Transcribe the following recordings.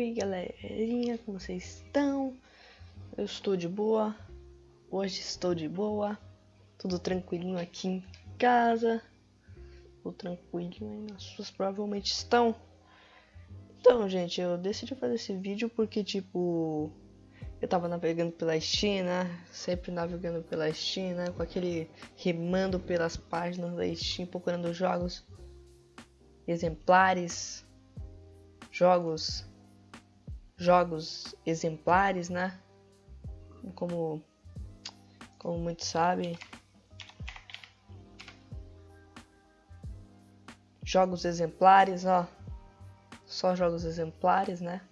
Oi galerinha, como vocês estão? Eu estou de boa, hoje estou de boa, tudo tranquilinho aqui em casa, tudo tranquilinho aí nas suas provavelmente estão. Então gente, eu decidi fazer esse vídeo porque tipo, eu tava navegando pela né? Sempre navegando pela né? Com aquele rimando pelas páginas da Steam, procurando jogos exemplares, jogos jogos exemplares, né? Como, como muitos sabem, jogos exemplares, ó, só jogos exemplares, né?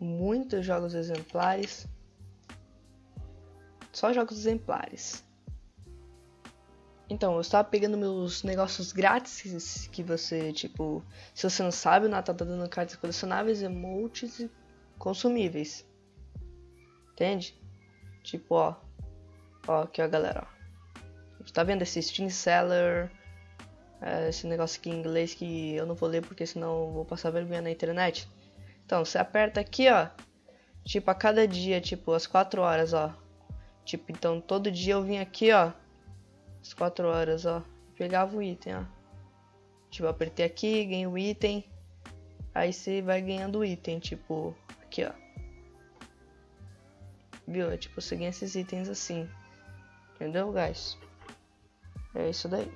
Muitos jogos exemplares, só jogos exemplares. Então, eu estava pegando meus negócios grátis que você, tipo, se você não sabe, o Natal tá dando cartas colecionáveis, emotes e consumíveis. Entende? Tipo, ó. Ó, aqui, ó, galera, ó. Tá vendo esse Steam Seller? É, esse negócio aqui em inglês que eu não vou ler porque senão eu vou passar vergonha na internet. Então, você aperta aqui, ó. Tipo, a cada dia, tipo, às 4 horas, ó. Tipo, então todo dia eu vim aqui, ó as 4 horas, ó. Pegava o item, ó. Tipo, apertei aqui, ganhei o item. Aí você vai ganhando o item, tipo, aqui, ó. Viu? É tipo, ganha esses itens assim. Entendeu, guys? É isso daí.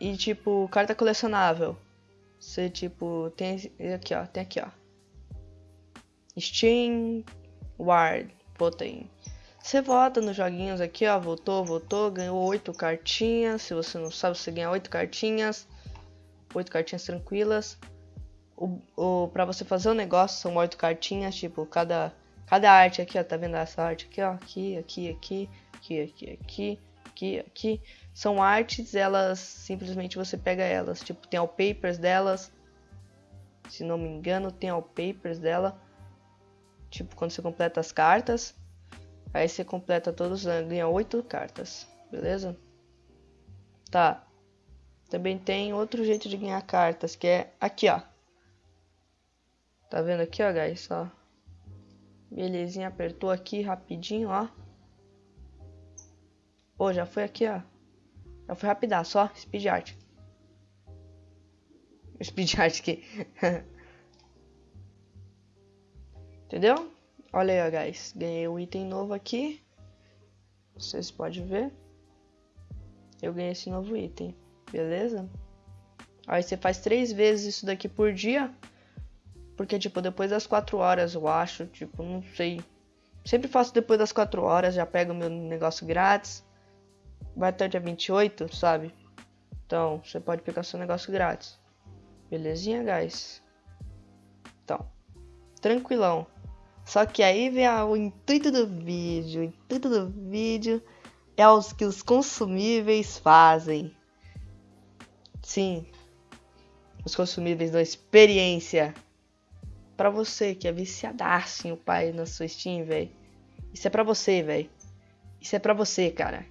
E tipo, carta colecionável. Você tipo, tem aqui, ó, tem aqui, ó. Steam Ward, tem você vota nos joguinhos aqui, ó. Votou, votou, ganhou oito cartinhas. Se você não sabe, você ganha oito cartinhas. Oito cartinhas tranquilas. O, o, pra você fazer o um negócio, são oito cartinhas. Tipo, cada, cada arte aqui, ó. Tá vendo essa arte aqui, ó? Aqui, aqui, aqui, aqui, aqui, aqui, aqui, aqui. São artes, elas simplesmente você pega elas. Tipo, tem papers delas. Se não me engano, tem papers dela. Tipo, quando você completa as cartas. Aí você completa todos, né? ganha 8 cartas, beleza? Tá. Também tem outro jeito de ganhar cartas, que é aqui, ó. Tá vendo aqui, ó, guys? Ó. Belezinha, apertou aqui rapidinho, ó. Pô, já foi aqui, ó. Já foi rapidaço, ó. Speed art. Speed art aqui. Entendeu? Olha aí, ó, guys. Ganhei um item novo aqui. Vocês podem ver. Eu ganhei esse novo item. Beleza? Aí você faz três vezes isso daqui por dia. Porque, tipo, depois das 4 horas, eu acho. Tipo, não sei. Sempre faço depois das 4 horas. Já pego meu negócio grátis. Vai até o dia 28, sabe? Então, você pode pegar seu negócio grátis. Belezinha, guys? Então, tranquilão. Só que aí vem a, o intuito do vídeo. O intuito do vídeo é os que os consumíveis fazem. Sim, os consumíveis da experiência. Para você que é viciadaço em o pai na sua Steam, velho. Isso é pra você, velho. Isso é pra você, cara.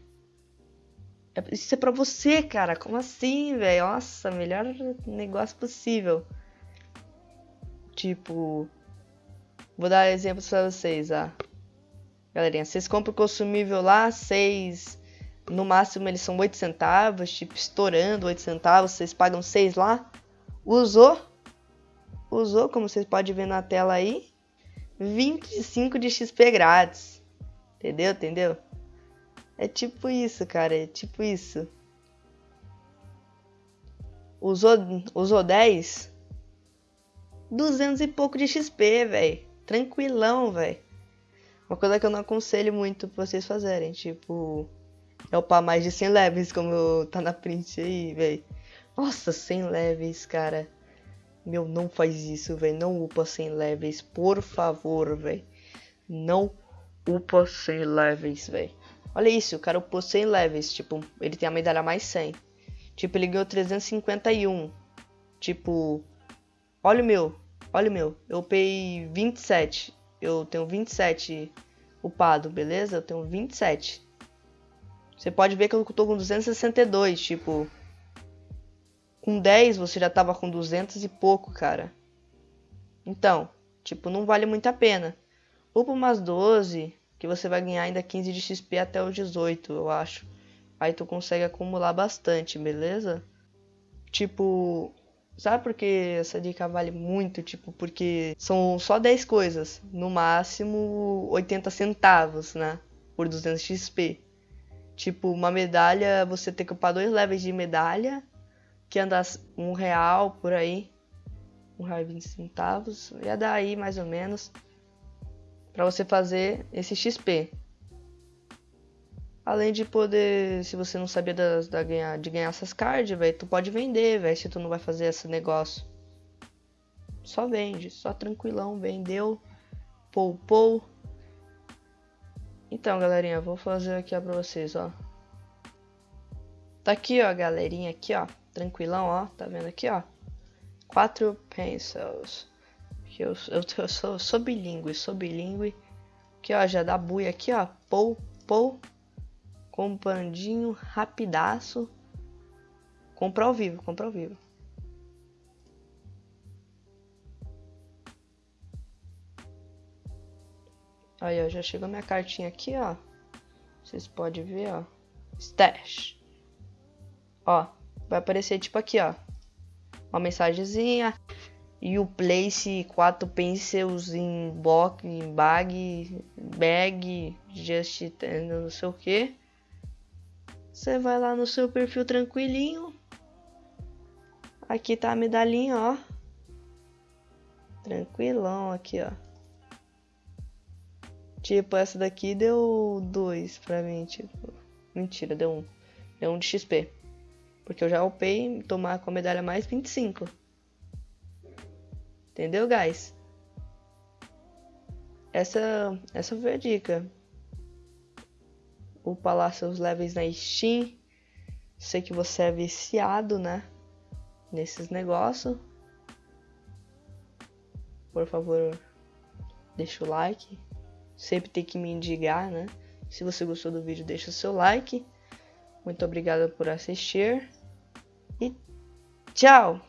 É, isso é pra você, cara. Como assim, velho? Nossa, melhor negócio possível. Tipo, Vou dar exemplos para vocês, ah. Galerinha, vocês compram o consumível lá, seis, no máximo eles são 8 centavos, tipo estourando 8 centavos, vocês pagam 6 lá. Usou, usou, como vocês podem ver na tela aí, 25 de XP grátis. Entendeu? Entendeu? É tipo isso, cara, é tipo isso. Usou, usou 10? 200 e pouco de XP, velho tranquilão, velho. Uma coisa que eu não aconselho muito pra vocês fazerem, tipo, é upar mais de 100 levels, como tá na print aí, velho. Nossa, 100 levels, cara. Meu, não faz isso, velho. Não upa 100 levels, por favor, velho. Não upa 100 levels, velho. Olha isso, o cara upou 100 levels, tipo, ele tem a medalha mais 100. Tipo, ele ganhou 351. Tipo, olha o meu. Olha o meu, eu upei 27. Eu tenho 27 upado, beleza? Eu tenho 27. Você pode ver que eu tô com 262, tipo... com 10 você já tava com 200 e pouco, cara. Então, tipo, não vale muito a pena. Upa umas 12, que você vai ganhar ainda 15 de XP até os 18, eu acho. Aí tu consegue acumular bastante, beleza? Tipo, sabe por que essa dica vale muito? Tipo, porque são só 10 coisas, no máximo 80 centavos, né? Por 200 XP. Tipo, uma medalha, você tem que upar dois levels de medalha, que anda um real por aí. Um real e 20 centavos. Ia dar aí mais ou menos para você fazer esse XP. Além de poder, se você não sabia da, da ganhar, de ganhar essas cards, velho, tu pode vender, velho, se tu não vai fazer esse negócio. Só vende, só tranquilão, vendeu, poupou. Então, galerinha, vou fazer aqui ó, pra vocês, ó. Tá aqui, ó, galerinha, aqui, ó, tranquilão, ó, tá vendo aqui, ó. Quatro pencils. Eu, eu, eu sou, sou bilíngue, sou bilíngue. Aqui, ó, já dá buia aqui, ó, pou, pou comprandinho rapidaço. Comprar ao vivo, comprar ao vivo. Aí, ó, já chegou minha cartinha aqui, ó. Vocês podem ver, ó. Stash. Ó, vai aparecer tipo aqui, ó. Uma mensagenzinha. E o place 4 pencils em em bag, bag, just não sei o que. Você vai lá no seu perfil tranquilinho. Aqui tá a medalhinha, ó. Tranquilão aqui, ó. Tipo, essa daqui deu dois pra mim, tipo. Mentira, deu um. Deu um de XP. Porque eu já upei tomar com a medalha mais 25. Entendeu, guys? Essa, essa foi a dica upar lá seus levels na Steam. Sei que você é viciado, né? Nesses negócios. Por favor, deixa o like. Sempre tem que me indicar, né? Se você gostou do vídeo, deixa o seu like. Muito obrigada por assistir. E tchau!